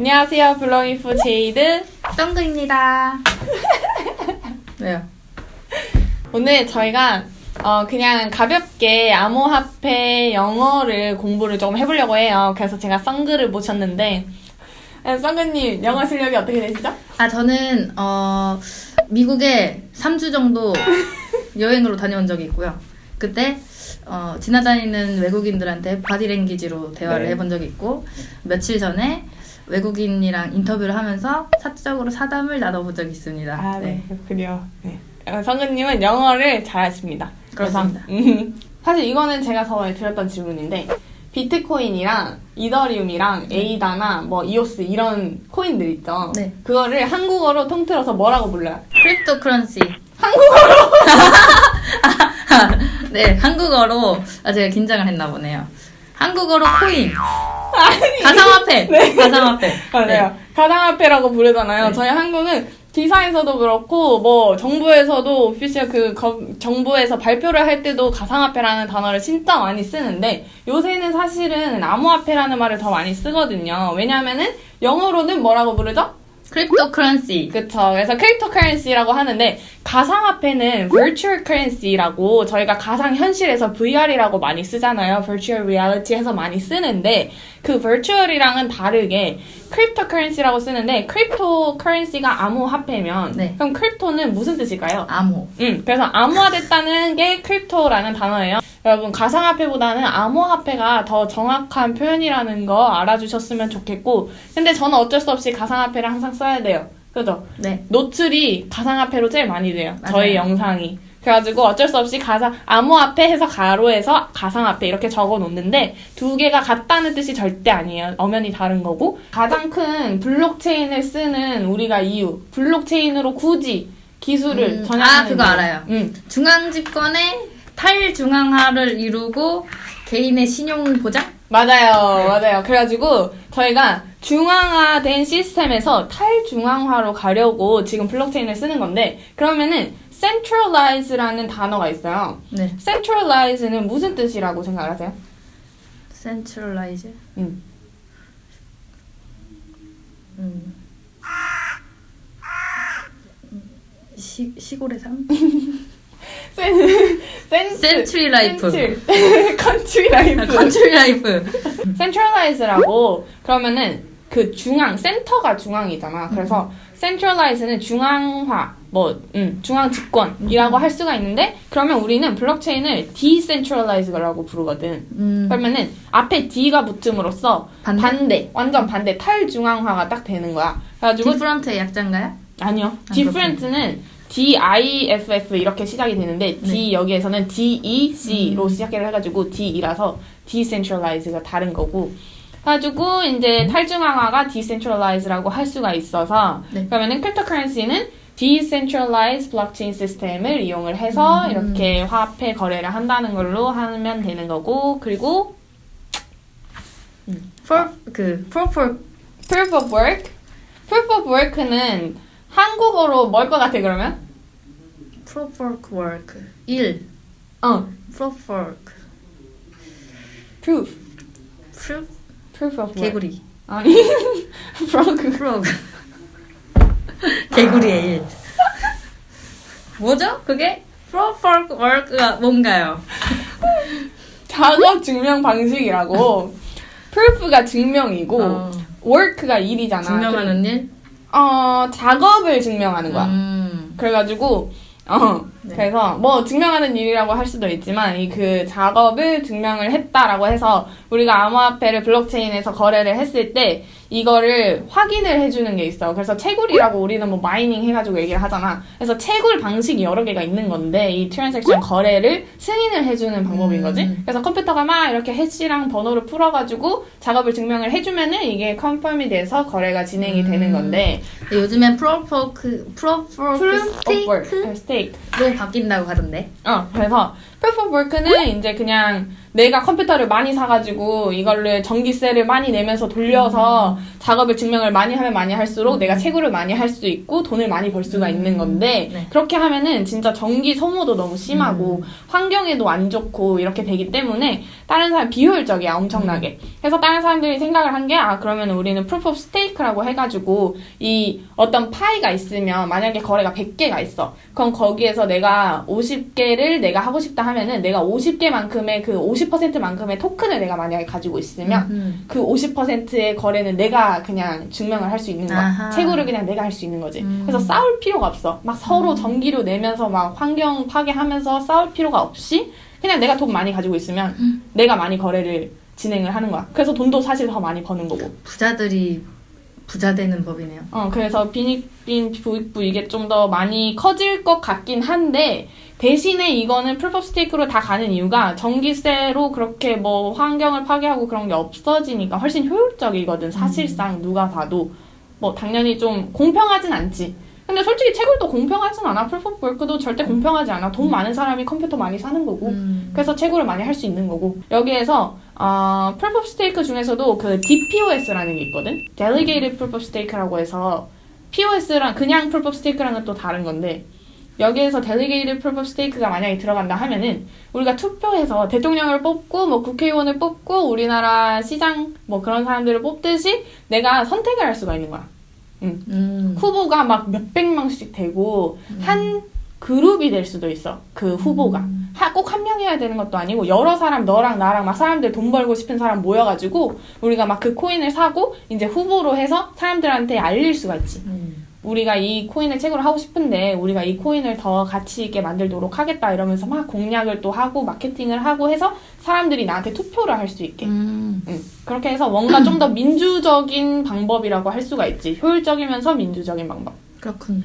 안녕하세요. 블록인포 제이드. 덩그입니다. 왜요? 오늘 저희가 어, 그냥 가볍게 암호화폐 영어를 공부를 조금 해보려고 해요. 그래서 제가 썬그를 모셨는데 네, 썬그님 영어 실력이 어떻게 되시죠? 아, 저는, 어, 미국에 3주 정도 여행으로 다녀온 적이 있고요. 그때, 어, 지나다니는 외국인들한테 바디랭귀지로 대화를 네. 해본 적이 있고, 며칠 전에 외국인이랑 인터뷰를 하면서 사적으로 사담을 나눠본 적이 있습니다. 아, 네. 그렇군요. 네. 어, 성근님은 영어를 잘하십니다. 그렇습니다. 음, 사실 이거는 제가 저번에 드렸던 질문인데, 비트코인이랑 이더리움이랑 에이다나 뭐 이오스 이런 코인들 있죠. 네. 그거를 한국어로 통틀어서 뭐라고 불러요? Crypto currency. 한국어로? 네, 한국어로. 아, 제가 긴장을 했나 보네요. 한국어로 코인. 가상화폐. 가상화폐. 맞아요. 네. 가상화폐라고 부르잖아요. 네. 저희 한국은 기사에서도 그렇고 뭐 정부에서도 official 그 거- 정부에서 발표를 할 때도 가상화폐라는 단어를 진짜 많이 쓰는데 요새는 사실은 암호화폐라는 말을 더 많이 쓰거든요. 왜냐하면은 영어로는 뭐라고 부르죠? Crypto currency. 그쵸. 그래서 crypto currency라고 하는데 가상화폐는 virtual currency라고 저희가 가상 현실에서 VR이라고 많이 쓰잖아요. virtual reality에서 많이 쓰는데 그 virtual이랑은 다르게 crypto currency라고 쓰는데 crypto currency가 암호 화폐면 네. 그럼 crypto는 무슨 뜻일까요? 암호. 음, 그래서 암호화됐다는 게 crypto라는 단어예요. 여러분, 가상화폐보다는 암호화폐가 더 정확한 표현이라는 거 알아주셨으면 좋겠고, 근데 저는 어쩔 수 없이 가상화폐를 항상 써야 돼요. 그죠? 네. 노출이 가상화폐로 제일 많이 돼요. 저희 맞아요. 영상이. 그래가지고 어쩔 수 없이 가상, 암호화폐 해서 괄호해서 가상화폐 이렇게 적어 놓는데 두 개가 같다는 뜻이 절대 아니에요. 엄연히 다른 거고. 가장 큰 블록체인을 쓰는 우리가 이유. 블록체인으로 굳이 기술을 음, 전향하는 아, 그거 이유. 알아요. 음. 중앙 집권의 탈중앙화를 이루고 개인의 신용 보장? 맞아요, 맞아요. 그래가지고 저희가 중앙화된 시스템에서 탈중앙화로 가려고 지금 블록체인을 쓰는 건데 그러면은 centralize라는 단어가 있어요. 네. centralize는 무슨 뜻이라고 생각하세요? Centralize. 음. 음. 시, 시골의 삶? 센, 센, century life. Country life. Country life. centralize라고 그러면은 그 중앙 센터가 중앙이잖아. 그래서 centralize는 중앙화 뭐 음, 중앙 집권이라고 할 수가 있는데 그러면 우리는 블록체인을 decentralize라고 부르거든. 음, 그러면은 앞에 D가 붙음으로써 반대? 반대, 완전 반대 탈중앙화가 딱 되는 거야. 그래가지고 different의 약자인가요? 아니요. 아, different는 D I F F 이렇게 시작이 되는데 D 네. 여기에서는 D E C로 음. 시작을 해가지고 D이라서 decentralize가 다른 거고. 그래가지고 이제 탈중앙화가 decentralize라고 할 수가 있어서 네. 그러면은 cryptocurrency는 decentralized blockchain 시스템을 이용을 해서 음. 이렇게 화폐 거래를 한다는 걸로 하면 되는 거고 그리고 For, 그, for, proof of work proof of work는 한국어로 뭘 것 같아 그러면? for work. 일. 어 For work. proof Proof? proof of work 개구리. 아니 frog frog. 개구리의 일. 뭐죠? 그게? for, for work가 뭔가요? 작업 증명 방식이라고 proof가 증명이고 어, work가 일이잖아 증명하는 일? 어 작업을 증명하는 거야 음. 그래가지고 어 네. 그래서 뭐 증명하는 일이라고 할 수도 있지만 이 그 작업을 증명을 했다라고 해서 우리가 암호화폐를 블록체인에서 거래를 했을 때 이거를 확인을 해주는 게 있어. 그래서 채굴이라고 우리는 뭐 mining 해가지고 얘기를 하잖아. 그래서 채굴 방식이 여러 개가 있는 건데 이 transaction 거래를 승인을 해주는 방법인 거지. 음. 그래서 컴퓨터가 막 이렇게 해시랑 번호를 풀어가지고 작업을 증명을 해주면은 이게 confirm이 돼서 거래가 진행이 되는 음. 건데 요즘엔 proof of, proof of stake로. 바뀐다고 하던데. 어, 그래서 work는 이제 그냥 내가 컴퓨터를 많이 사가지고 이걸를 전기세를 많이 내면서 돌려서 작업을 증명을 많이 하면 많이 할수록 내가 채굴을 많이 할 수 있고 돈을 많이 벌 수가 있는 건데 네. 그렇게 하면은 진짜 전기 소모도 너무 심하고 음. 환경에도 안 좋고 이렇게 되기 때문에 다른 사람 비효율적이야 엄청나게. 그래서 다른 사람들이 생각을 한 게 아 그러면 우리는 proof of stake라고 해가지고 이 어떤 파이가 있으면 만약에 거래가 100개가 있어. 그럼 거기에서 내가 50개를 내가 하고 싶다 하면은 내가 50개만큼의 그 50% 만큼의 토큰을 내가 만약에 가지고 있으면 음. 그 50%의 거래는 내가 그냥 증명을 할 수 있는 거야. 아하. 채굴을 그냥 내가 할 수 있는 거지. 음. 그래서 싸울 필요가 없어. 막 서로 전기료 내면서 막 환경 파괴하면서 싸울 필요가 없이 그냥 내가 돈 많이 가지고 있으면 음. 내가 많이 거래를 진행을 하는 거야. 그래서 돈도 사실 더 많이 버는 거고. 부자들이 부자 되는 법이네요. 어, 그래서 빈익빈 부익부 이게 좀 더 많이 커질 것 같긴 한데, 대신에 이거는 proof of stake로 다 가는 이유가 전기세로 그렇게 뭐 환경을 파괴하고 그런 게 없어지니까 훨씬 효율적이거든, 사실상 누가 봐도. 뭐, 당연히 좀 공평하진 않지. 근데 솔직히 채굴도 공평하진 않아. Proof of Work도 절대 공평하지 않아. 돈 많은 사람이 컴퓨터 많이 사는 거고. 음. 그래서 채굴을 많이 할 수 있는 거고 여기에서 어, Proof of Stake 중에서도 그 DPoS라는 게 있거든? Delegated Proof of Stake라고 해서 PoS랑 그냥 Proof of Stake랑은 또 다른 건데 여기에서 Delegated Proof of Stake가 만약에 들어간다 하면은 우리가 투표해서 대통령을 뽑고 뭐 국회의원을 뽑고 우리나라 시장 뭐 그런 사람들을 뽑듯이 내가 선택을 할 수가 있는 거야. 음. 후보가 막 몇백 명씩 되고 한 그룹이 될 수도 있어. 그 후보가. 하- 꼭한 명이어야 되는 것도 아니고 여러 사람 너랑 나랑 막 사람들 돈 벌고 싶은 사람 모여가지고 우리가 막 그 코인을 사고 이제 후보로 해서 사람들한테 알릴 수가 있지. 음. 우리가 이 코인을 채굴을 하고 싶은데 우리가 이 코인을 더 가치 있게 만들도록 하겠다 이러면서 막 공략을 또 하고 마케팅을 하고 해서 사람들이 나한테 투표를 할 수 있게. 음. 응. 그렇게 해서 뭔가 좀 더 민주적인 방법이라고 할 수가 있지. 효율적이면서 민주적인 방법. 그렇군요.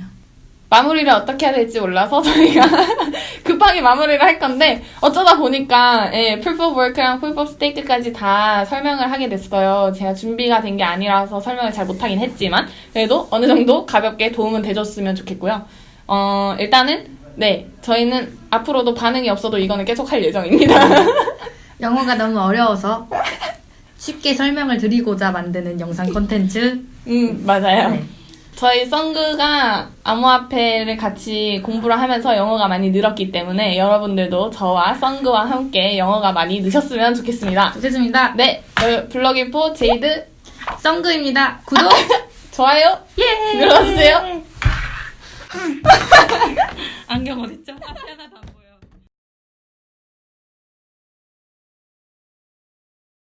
마무리를 어떻게 해야 될지 몰라서 저희가 급하게 마무리를 할 건데 어쩌다 보니까 예, Work랑 Proof of Stake까지 다 설명을 하게 됐어요. 제가 준비가 된 게 아니라서 설명을 잘 못하긴 했지만 그래도 어느 정도 가볍게 도움은 돼줬으면 좋겠고요. 어, 일단은 네 저희는 앞으로도 반응이 없어도 이거는 계속 할 예정입니다. 영어가 너무 어려워서 쉽게 설명을 드리고자 만드는 영상 콘텐츠. 음 맞아요. 네. 저희 썬그가 암호화폐를 같이 공부를 하면서 영어가 많이 늘었기 때문에 여러분들도 저와 썬그와 함께 영어가 많이 느셨으면 좋겠습니다. 좋겠습니다. 네, 저 블럭인포 제이드 썬그입니다. 구독! 좋아요 예! 눌러주세요. 안경 어딨죠? 앞에 하나 더.